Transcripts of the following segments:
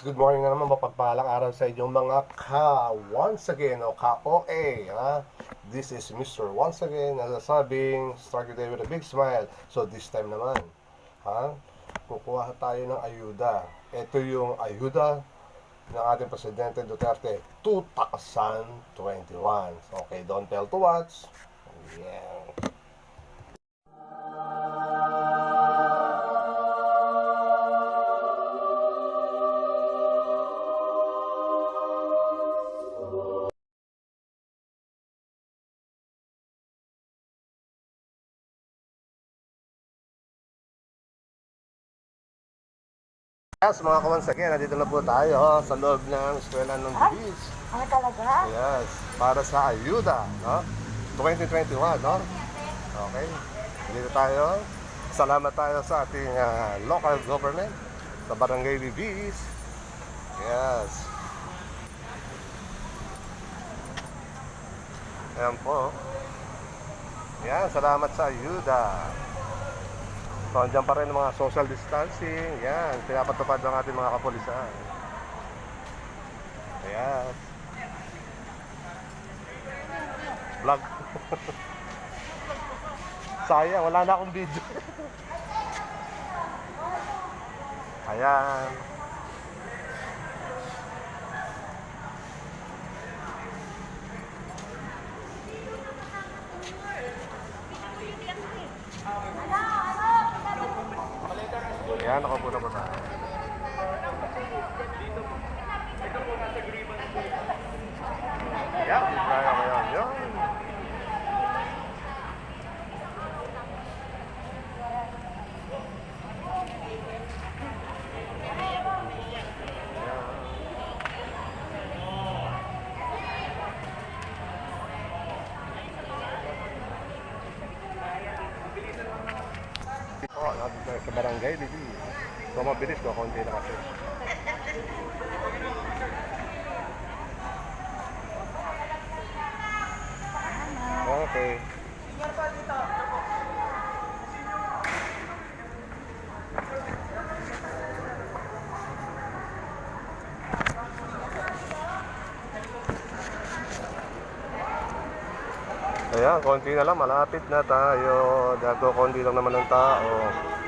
Good morning na naman, mapagpalang araw sa inyong mga ka once again o ka-OA. Ha? This is Mr. Once again nasasabing start your day with a big smile. So this time naman, ha? kukuha tayo ng ayuda. Ito yung ayuda ng ating Presidente Duterte 2021. Okay, don't tell to watch. Yeah. Yes, mga kawan nandito na po tayo oh, sa loob ng eskwela ng Bibis. Ano talaga? Yes, para sa ayuda, no? 2021, no? Okay. Dito tayo. Salamat tayo sa ating ah, local government, sa Barangay Bibis. Yes. Ayan po. Yan, salamat sa ayuda. So, andyan pa rin mga social distancing. Yan, pinapatupad ng ating mga kapulisan. Ayan. Vlog. Sayang, wala na akong video. Ayan. Ayan, ako po tayo? Ayan, kaya ko yan. Sa barangay, Bibi. So, mabilis ko, konti na kasi. Okay. Ayan, konti na lang, malapit na tayo. Dago, konti lang naman ng tao.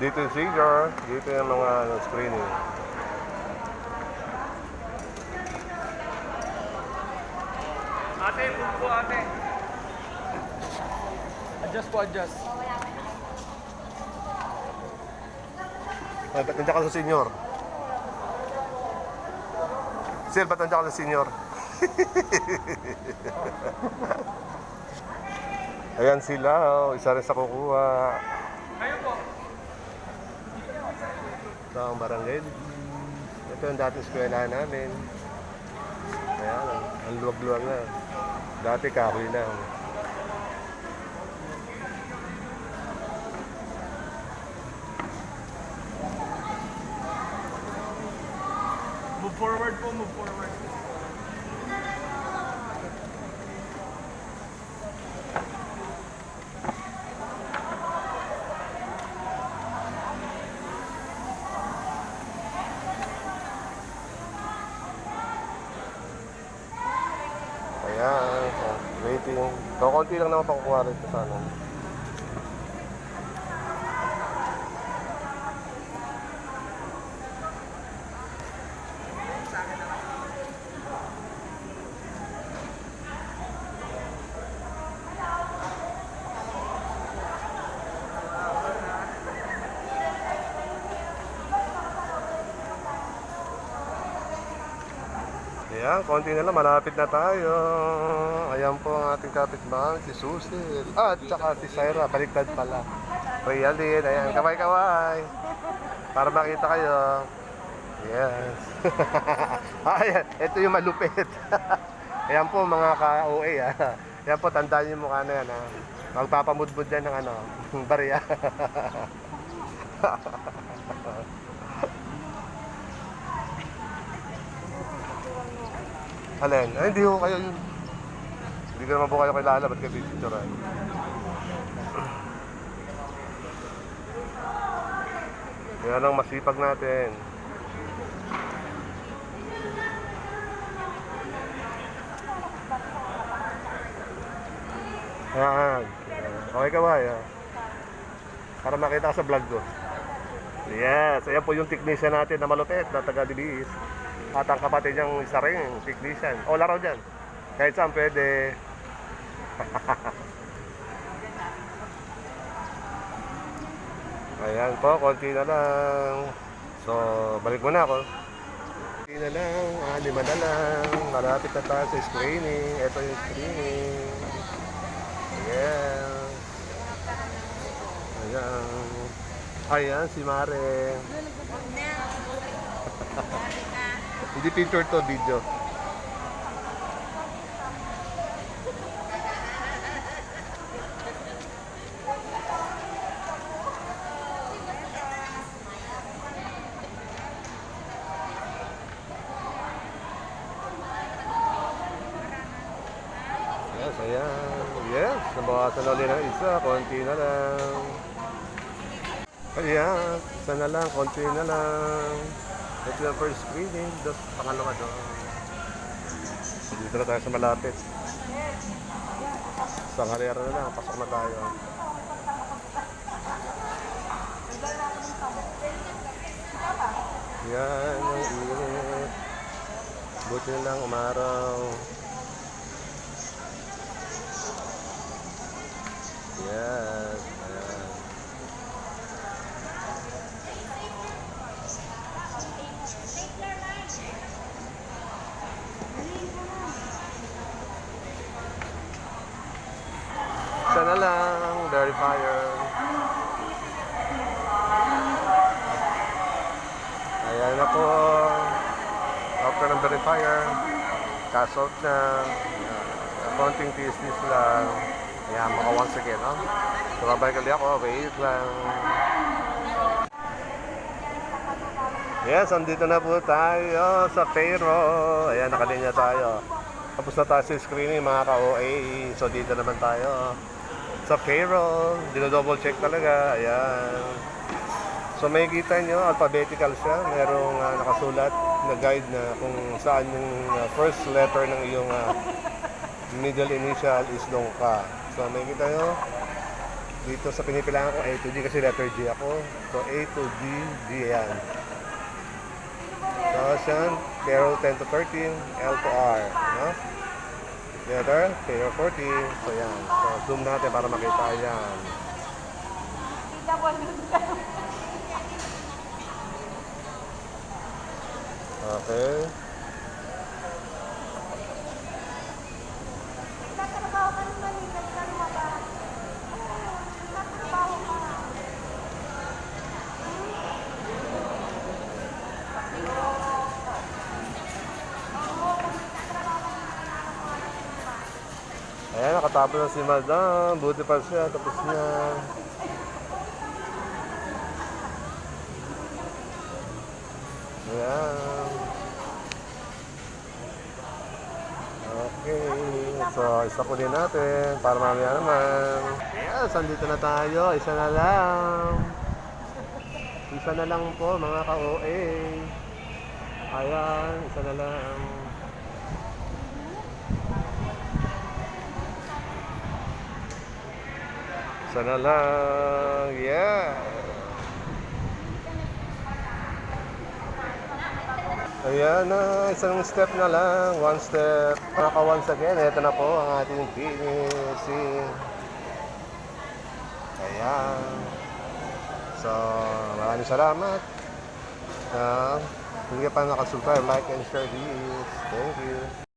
Dito yung figure, dito yung mga ano, screening. Ate, po ate. Adjust po, adjust. Ay, ba't nandiyan ka sa senior? Sir, ba't nandiyan ka sa senior? Ayan sila, oh. isa rin sa kukuha. Kayo po. Ang barangay. Ito yung dating eskwela namin. Ayan, ang luwag-luwag na. Dati kahoy na. Move forward po, move forward. Ayan, oh, waiting. So, konti lang naman pakukuha rin ito sana. Ayan, konti na lang, malapit na tayo. Ayan po ang ating kapitbahay, si Susil. Ah, at saka si Syra, baliktad pala. Realin, ayan, kaway-kaway. Para makita kayo. Yes. Ayan, ito yung malupit. Ayan po mga ka-OA ah. Ayan po, tandaan yung mukha na yan ah. Magpapamudbud yan ng ano, barya. Alin? Ay, hindi ko kayo yun. Hindi ko naman po kayo kilala, ba't kayo picture Yan ang masipag natin. Ayan. Okay ka ba? Ayan. Para makita sa vlog ko. Yes, ayan po yung technician natin na malupit na taga DBS. At ang kapatid niyang isa rin, technician. O, laro dyan. Kahit saan pwede. Ayan po, konti na lang. So, balik muna ako. Konti na lang, ah, lima na lang. Malapit na tayo sa screening. Ito yung screening. Ayan. Ayan. Ayan, si Mare. Hindi picture to, video. Yes, ayan. Yes, nabawasan na ulit ng isa. Konti na lang. Ayan, isa na lang. Konti na lang. Ito yung first screening. Dos, pangalawa doon. Dito na tayo sa malapit. Sa karera na lang. Pasok na tayo. Yan, ang init. Buti na lang umaraw. Yes. Ayan. Sana lang, verifier. Ayan na po. After ng verifier, cash out na. Ayan. Konting lang. Ayan, maka once again, no? So, babay kali ako. Wait lang. Yes, andito na po tayo sa Cairo. Ayan, nakalinya tayo. Tapos na tayo sa screening, mga ka-OA. So, dito naman tayo. Sa Cairo. Dino-double check talaga. Ayan. So, may kita nyo, alphabetical siya. Merong ah, nakasulat na guide na kung saan yung ah, first letter ng iyong ah, middle initial is long ka. So, may kita nyo, dito sa pinipilangan ko A to D kasi letter G ako. So, A to D, D yan. Tapos yan, Carol 10 to 13, L to R. No? Letter, Carol 14. So, yan. So, zoom natin para makita yan. Okay. Ayan, nakatapos na si Madam. Buti pa siya, tapos niya. Ayan. Okay. So, isa po din natin para mamaya naman. Yes, andito na tayo. Isa na lang. Isa na lang po, mga ka-OA. Ayan, isa na lang. Sana lang. Yeah. Ayan na, isang step na lang. One step. Naka once again, ito na po ang ating finishing. Ayan. So, maraming salamat. Uh, hindi ka pa nakasubscribe, like and share this. Thank you.